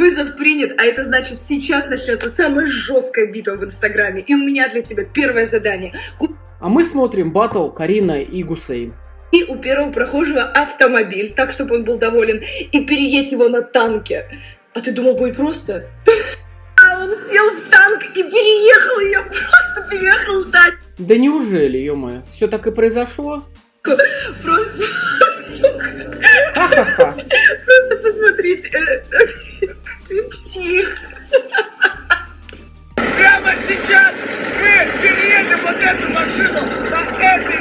Вызов принят, а это значит, сейчас начнется самая жесткая битва в Инстаграме. И у меня для тебя первое задание. А мы смотрим батл Карина и Гусейн. И у первого прохожего автомобиль, так, чтобы он был доволен, и переедь его на танке. А ты думал, будет просто? А он сел в танк и переехал ее, просто переехал танк. Да неужели, ё-моё, все так и произошло? Просто, просто посмотрите. Ты псих. Прямо сейчас мы переедем вот эту машину на этой.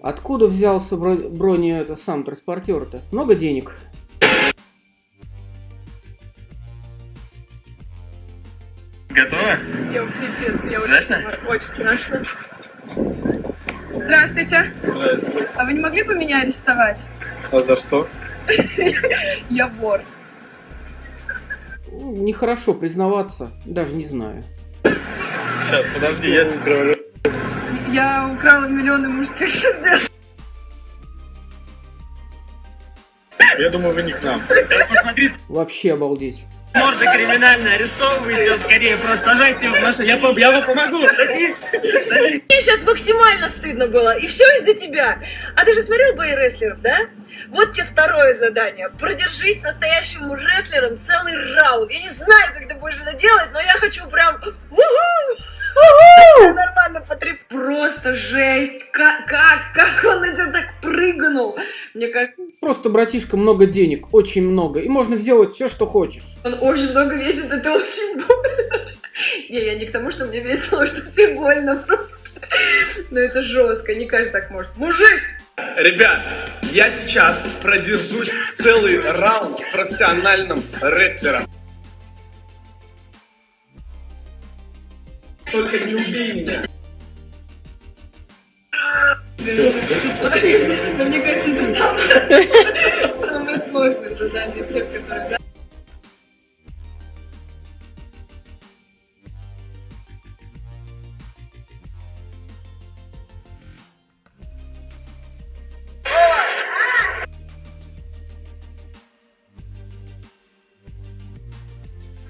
Откуда взялся бро- брони это сам транспортер-то? Много денег? Готово? Я пипец, я Страшно? очень, очень страшно. Здравствуйте. Здравствуйте. А вы не могли бы меня арестовать? А за что? Я вор. Ну, Нехорошо признаваться, даже не знаю. Сейчас, подожди, я тебе. Я украла миллионы мужских сердец. Я думаю, вы не к нам. Посмотрите, Вообще обалдеть. Морда криминальная, арестовывайте, вот скорее просто сажайте его в машину. Я, я вам помогу. Мне сейчас максимально стыдно было, и все из-за тебя. А ты же смотрел бои рестлеров, да? Вот тебе второе задание. Продержись настоящим рестлером целый раунд. Я не знаю, как ты будешь это делать, но я хочу прям... Нормально потреп... Просто жесть. Как, как, как он тебя так прыгнул. Мне кажется, Просто, братишка, много денег, очень много, и можно сделать все, что хочешь. он очень много весит, это очень больно. Не, я не к тому, что мне весело, что тебе больно просто. Но это жестко, не каждый так может. Мужик! Ребят, я сейчас продержусь целый раунд с профессиональным рестлером. Только не убей меня. Но мне кажется, это самое, самое сложное задание всех, которые... да.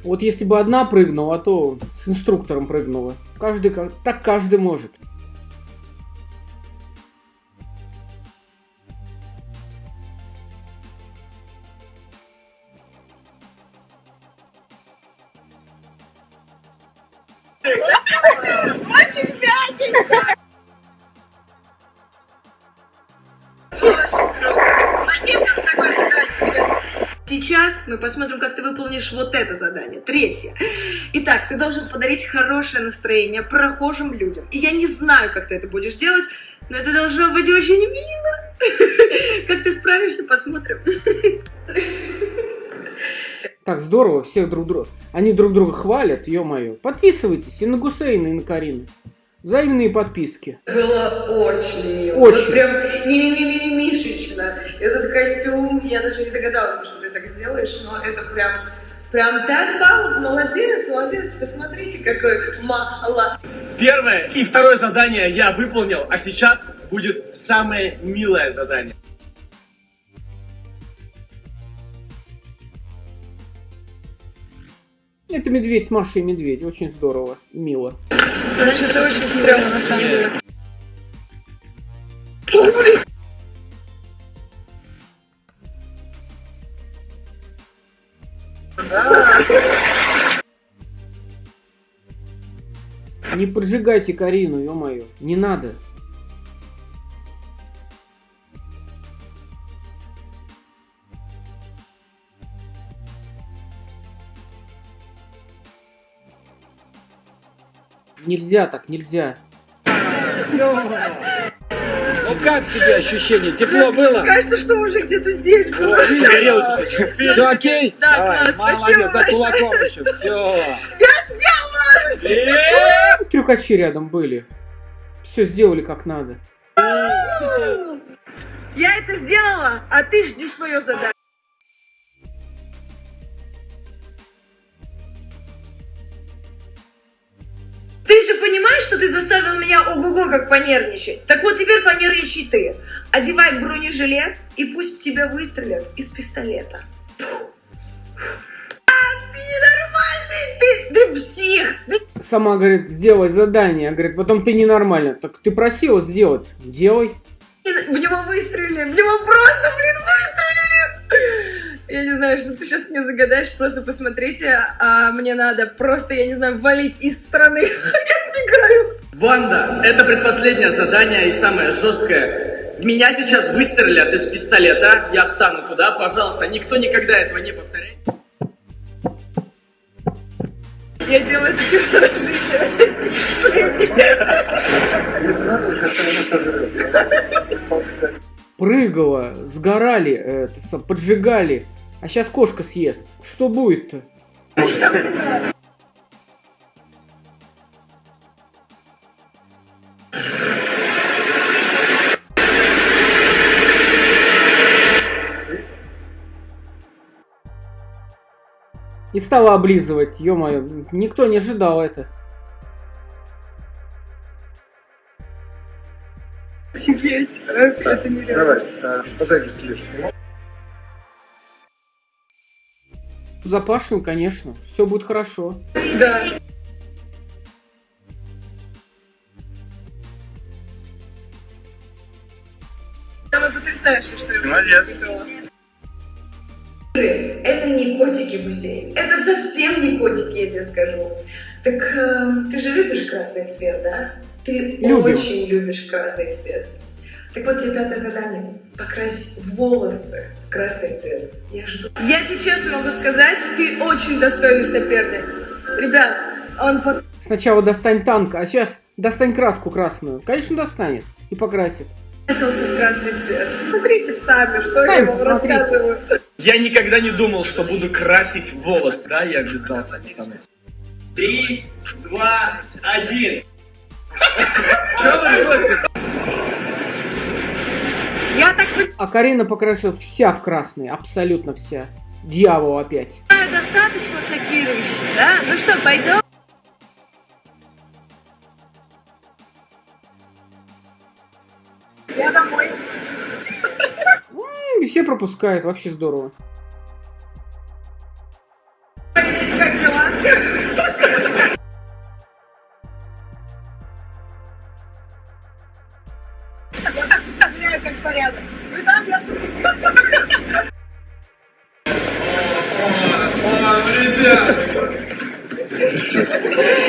Вот если бы одна прыгнула, то с инструктором прыгнула. Каждый. Так каждый может. Сейчас мы посмотрим, как ты выполнишь вот это задание. Третье. Итак, ты должен подарить хорошее настроение прохожим людям. И я не знаю, как ты это будешь делать, но это должно быть очень мило. Как ты справишься, посмотрим. Так здорово, всех друг друга. Они друг друга хвалят, ё-моё. Подписывайтесь и на Гусейна, и на Карину. Взаимные подписки. Было очень мило. Очень. Вот прям мимимишечно. Этот костюм, я даже не догадалась, что ты так сделаешь, но это прям... Прям 5 баллов, молодец, молодец, посмотрите, какой мало. Первое и второе задание я выполнил, а сейчас будет самое милое задание. Это медведь с Машей и медведь. Очень здорово. Мило. Значит, это очень стрёмно на самом деле. Не поджигайте Карину, ё-моё. Не надо. Нельзя так, нельзя. Ну как тебе ощущение? Тепло было? Кажется, что уже где-то здесь было. Все окей? Да, Давай, класс, молодец, спасибо да кулаком еще, все. Трюкачи рядом были. Все сделали как надо. Я это сделала, а ты жди свое задание. Ты же понимаешь, что ты заставил меня ого-го как понервничать? Так вот теперь понервничай ты. Одевай бронежилет, и пусть тебя выстрелят из пистолета. Сама говорит, сделай задание. Говорит, потом ты ненормально. Так ты просила сделать. Делай. в него выстрелили! В него просто, блин, выстрелили! Я не знаю, что ты сейчас мне загадаешь, просто посмотрите, а мне надо просто, я не знаю, валить из страны. Я убегаю. Банда, это предпоследнее задание и самое жесткое. В меня сейчас выстрелят из пистолета, я встану туда, пожалуйста, никто никогда этого не повторяет. Я делаю это первый раз в жизни, надеюсь, тебе Если надо, все сожрет. Прыгала, сгорали, э, это, поджигали. А сейчас кошка съест. Что будет-то? И стала облизывать, ё-моё, никто не ожидал это. Офигеть, а, это нереально. Давай, э, подойди ближе. Запашем, конечно, все будет хорошо. Да. Самое потрясающее, что я Молодец. испытывала. Не котики, Гусей. Это совсем не котики, я тебе скажу. Так э, ты же любишь красный цвет, да? Ты Любим. очень любишь красный цвет. Так вот тебе пятое задание. Покрась волосы в красный цвет. Я жду. Я тебе честно могу сказать, ты очень достойный соперник. Ребят, он Сначала достань танк, а сейчас достань краску красную. Конечно, достанет и покрасит. покрасился в красный цвет. Смотрите сами, что я Сами вам посмотрите. рассказываю. Я никогда не думал, что буду красить волосы. Да, я обязался, пацаны. Три, два, один. Чё вы ржете? Я так А Карина покрасила вся в красный, абсолютно вся. Дьявол опять. достаточно шокирующе, да? Ну что, пойдем? Я домой. Все пропускают, вообще здорово.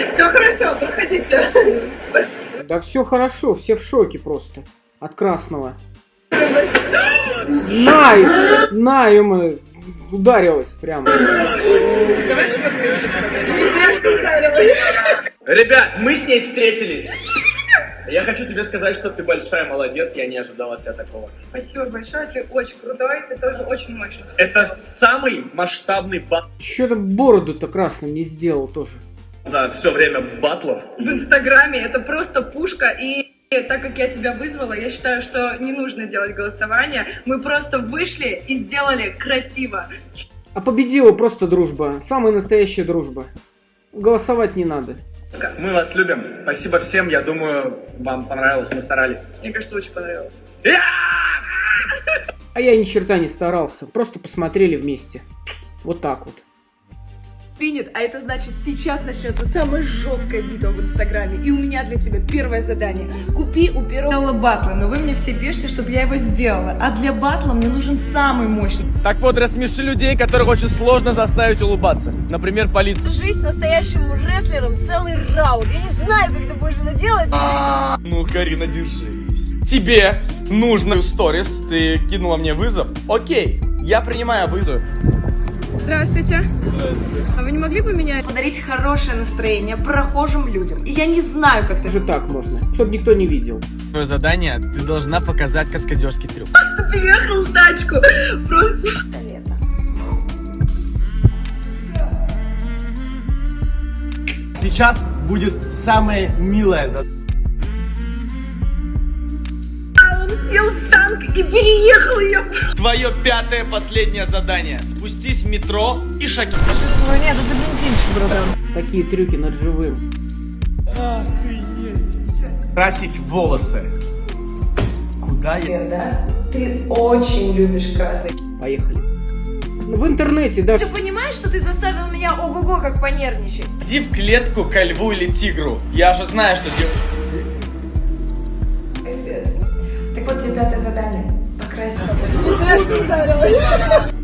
Все хорошо, проходите. Да все хорошо, все в шоке просто. От красного. На! На, ё ударилась прямо. Давай сфоткаемся. Не зря, что ударилась. Ребят, мы с ней встретились. Я хочу тебе сказать, что ты большая молодец, я не ожидал от тебя такого. Спасибо большое, ты очень крутой, ты тоже очень мощный. Это самый масштабный бат Что-то бороду-то красным не сделал тоже. за все время батлов. В Инстаграме это просто пушка, и так как я тебя вызвала, я считаю, что не нужно делать голосование. Мы просто вышли и сделали красиво. А победила просто дружба. Самая настоящая дружба. Голосовать не надо. Мы вас любим. Спасибо всем. Я думаю, вам понравилось. Мы старались. Мне кажется, очень понравилось. А я ни черта не старался. Просто посмотрели вместе. Вот так вот. Принят, а это значит, сейчас начнется самая жесткая битва в Инстаграме. И у меня для тебя первое задание. Купи у первого батла, но вы мне все пишете, чтобы я его сделала. А для батла мне нужен самый мощный. Так вот, рассмеши людей, которых очень сложно заставить улыбаться. Например, полиция. Жизнь настоящим рестлером целый раунд. Я не знаю, как ты будешь это делать. Ну, Карина, держись. Тебе нужно сторис. Ты кинула мне вызов. Окей, я принимаю вызов. Здравствуйте. А вы не могли бы меня подарить хорошее настроение прохожим людям? И я не знаю, как ты Даже так можно. Чтобы никто не видел. Твое задание, ты должна показать каскадерский трюк. просто переехал в тачку. Просто... Лето. Сейчас будет самое милое задание. И переехал ее. Твое пятое последнее задание. Спустись в метро и шаги. Нет, это бензинчик, братан. Такие трюки над живым. Красить волосы. Куда я? Да? Ты очень любишь красный. Поехали. В интернете даже Ты понимаешь, что ты заставил меня ого-го как понервничать? Иди в клетку ко льву или тигру. Я же знаю, что делать. Пятое задание. Покрасить. Не знаю, что ударилась.